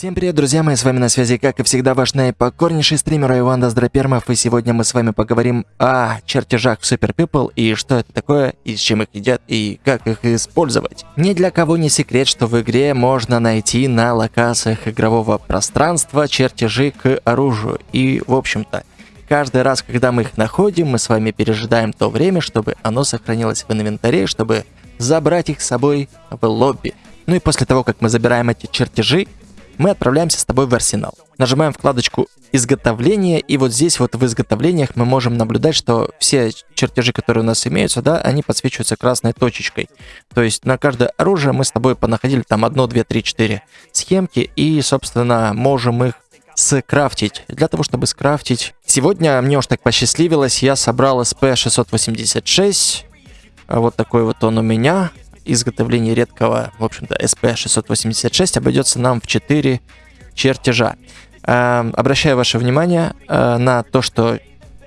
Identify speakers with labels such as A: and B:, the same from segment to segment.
A: Всем привет, друзья мои, с вами на связи, как и всегда, ваш наипокорнейший стример Иван Доздропермов, и сегодня мы с вами поговорим о чертежах в Super People, и что это такое, и с чем их едят, и как их использовать. Ни для кого не секрет, что в игре можно найти на локациях игрового пространства чертежи к оружию, и, в общем-то, каждый раз, когда мы их находим, мы с вами пережидаем то время, чтобы оно сохранилось в инвентаре, чтобы забрать их с собой в лобби. Ну и после того, как мы забираем эти чертежи, мы отправляемся с тобой в арсенал. Нажимаем вкладочку изготовление, и вот здесь вот в изготовлениях мы можем наблюдать, что все чертежи, которые у нас имеются, да, они подсвечиваются красной точечкой. То есть на каждое оружие мы с тобой понаходили там 1, 2, 3, 4 схемки, и, собственно, можем их скрафтить. Для того, чтобы скрафтить... Сегодня мне уж так посчастливилось, я собрал SP686. Вот такой вот он у меня изготовление редкого, в общем-то, SP686 обойдется нам в 4 чертежа. Э, обращаю ваше внимание э, на то, что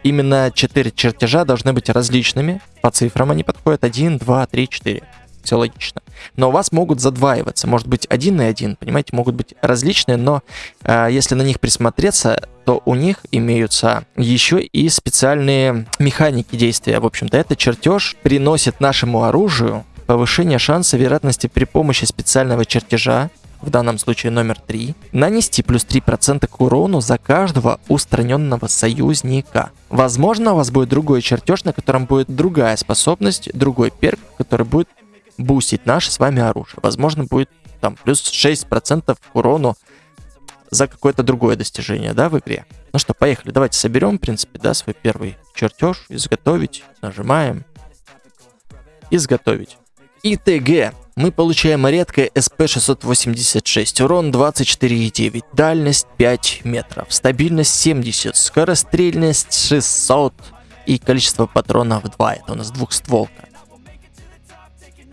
A: именно 4 чертежа должны быть различными. По цифрам они подходят 1, 2, 3, 4. Все логично. Но у вас могут задваиваться. Может быть один и один, понимаете, могут быть различные, но э, если на них присмотреться, то у них имеются еще и специальные механики действия. В общем-то, этот чертеж приносит нашему оружию повышение шанса вероятности при помощи специального чертежа, в данном случае номер 3, нанести плюс 3% к урону за каждого устраненного союзника. Возможно, у вас будет другой чертеж, на котором будет другая способность, другой перк, который будет бустить наше с вами оружие. Возможно, будет там плюс 6% к урону за какое-то другое достижение, да, в игре. Ну что, поехали, давайте соберем, в принципе, да, свой первый чертеж, изготовить, нажимаем, изготовить. ИТГ. Мы получаем редкое СП-686, урон 24,9, дальность 5 метров, стабильность 70, скорострельность 600 и количество патронов 2. Это у нас двухстволка.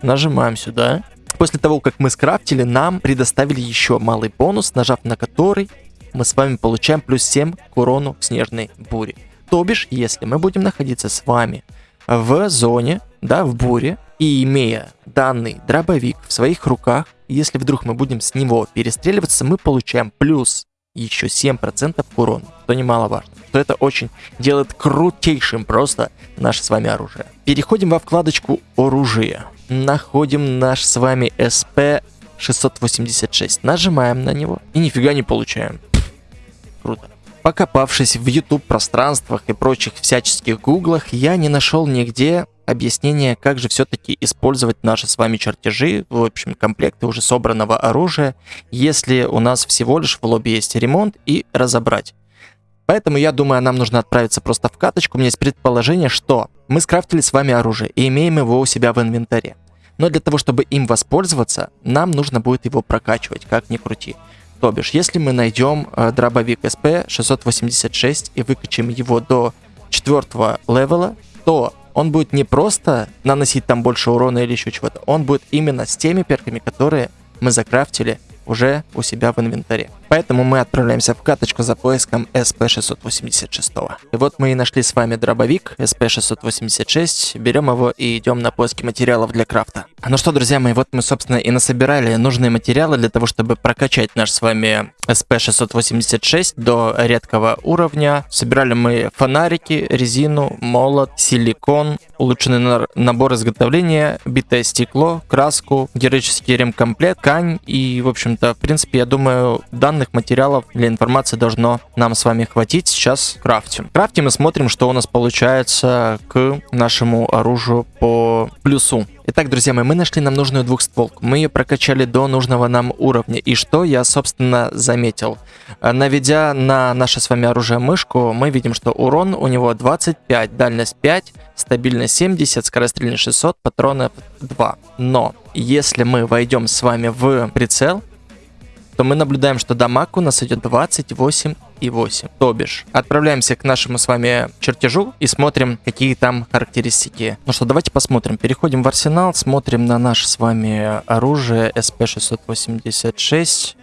A: Нажимаем сюда. После того, как мы скрафтили, нам предоставили еще малый бонус, нажав на который мы с вами получаем плюс 7 к урону снежной бури. То бишь, если мы будем находиться с вами в зоне, да, в буре, и имея данный дробовик в своих руках, если вдруг мы будем с него перестреливаться, мы получаем плюс еще 7% к что немаловажно. То это очень делает крутейшим просто наше с вами оружие. Переходим во вкладочку оружие. Находим наш с вами SP 686. Нажимаем на него и нифига не получаем. Круто. Покопавшись в YouTube пространствах и прочих всяческих гуглах, я не нашел нигде объяснение, как же все-таки использовать наши с вами чертежи, в общем, комплекты уже собранного оружия, если у нас всего лишь в лобби есть ремонт и разобрать. Поэтому я думаю, нам нужно отправиться просто в каточку. У меня есть предположение, что мы скрафтили с вами оружие и имеем его у себя в инвентаре. Но для того, чтобы им воспользоваться, нам нужно будет его прокачивать, как ни крути. То бишь, если мы найдем э, дробовик SP 686 и выкачаем его до четвертого левела, то он будет не просто наносить там больше урона или еще чего-то, он будет именно с теми перками, которые мы закрафтили уже у себя в инвентаре. Поэтому мы отправляемся в каточку за поиском SP686. И вот мы и нашли с вами дробовик SP686. Берем его и идем на поиски материалов для крафта. Ну что, друзья мои, вот мы, собственно, и насобирали нужные материалы для того, чтобы прокачать наш с вами SP686 до редкого уровня. Собирали мы фонарики, резину, молот, силикон, улучшенный набор изготовления, битое стекло, краску, героический ремкомплект, ткань и, в общем-то, в принципе, я думаю, данный данных материалов для информации должно нам с вами хватить. Сейчас крафтим. Крафтим и смотрим, что у нас получается к нашему оружию по плюсу. Итак, друзья мои, мы нашли нам нужную двухстволку. Мы ее прокачали до нужного нам уровня. И что я, собственно, заметил? Наведя на наше с вами оружие мышку, мы видим, что урон у него 25, дальность 5, стабильность 70, скорострельность 600, патронов 2. Но если мы войдем с вами в прицел, то мы наблюдаем, что дамаг у нас идет 28,8. То бишь, отправляемся к нашему с вами чертежу и смотрим, какие там характеристики. Ну что, давайте посмотрим. Переходим в арсенал, смотрим на наше с вами оружие SP686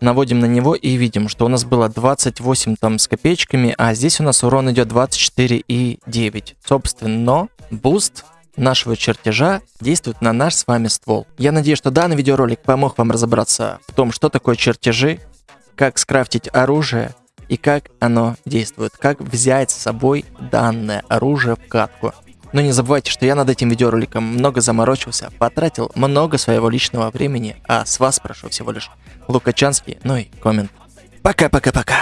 A: наводим на него и видим, что у нас было 28 там с копеечками, а здесь у нас урон идет 24,9. Собственно, буст нашего чертежа действует на наш с вами ствол. Я надеюсь, что данный видеоролик помог вам разобраться в том, что такое чертежи, как скрафтить оружие и как оно действует, как взять с собой данное оружие в катку. Но не забывайте, что я над этим видеороликом много заморочился, потратил много своего личного времени, а с вас прошу всего лишь лукачанский, ну и коммент. Пока-пока-пока.